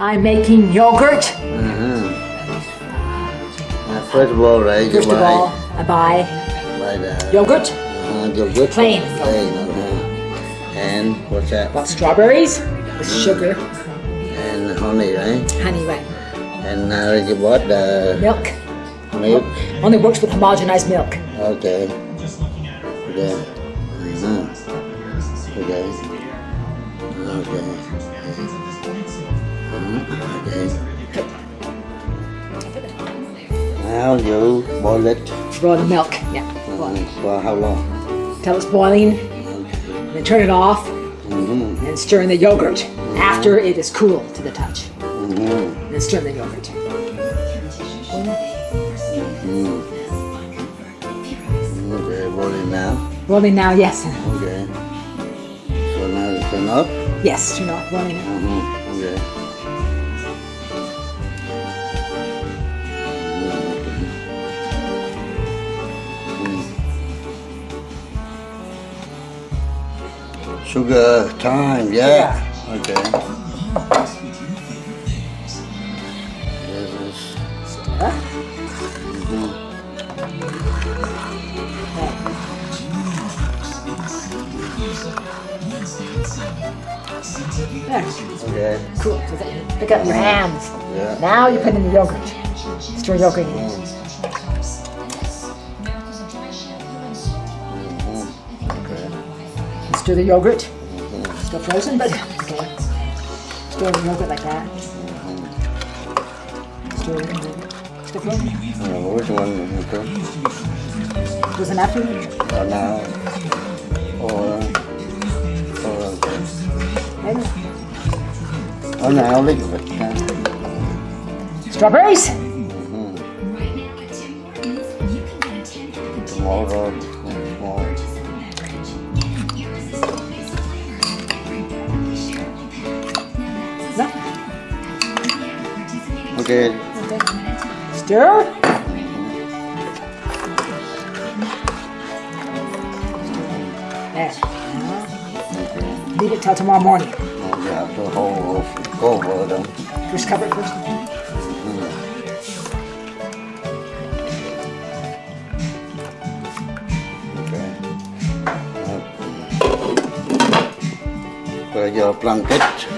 I'm making yogurt. Uh-huh. Uh, first of all, right, First of buy, all, I buy buy the yogurt, uh, yogurt. Plain. Plain, uh-huh. And what's that? got strawberries with sugar, And honey, right? honey, right? And now you bought the Milk. milk. Only works with homogenized milk. Okay. Okay. Uh-huh. Okay. Okay. Okay. Now you boil it Boil the milk, yeah. uh, for how long? Till it's boiling, Okay. then turn it off Mm-hmm. and stir in the yogurt after it is cool to the touch. Mm-hmm. Then stir in the yogurt. Okay, boil it now. Boiling now, yes. Okay. So now it's turn up. Yes, turn off boiling now. Sugar time, yeah. Okay. This is Stir. There. okay. Cool. Pick up your hands. Yeah. Now you put in the yogurt. Stir yogurt in. Okay. Stir the yogurt. Mm-hmm. Still frozen, but okay. Stir the yogurt like that. Stir it. Still frozen. Which one? Okay. Was enough for you? Or now? Or, or okay. Maybe. Oh, now a little bit. huh? Strawberries. Tomorrow, tomorrow. No. Okay. Okay. Stir. There. Leave it till tomorrow morning. Have to hold go over them. First cover it first. Okay. Rồi giờ blanket.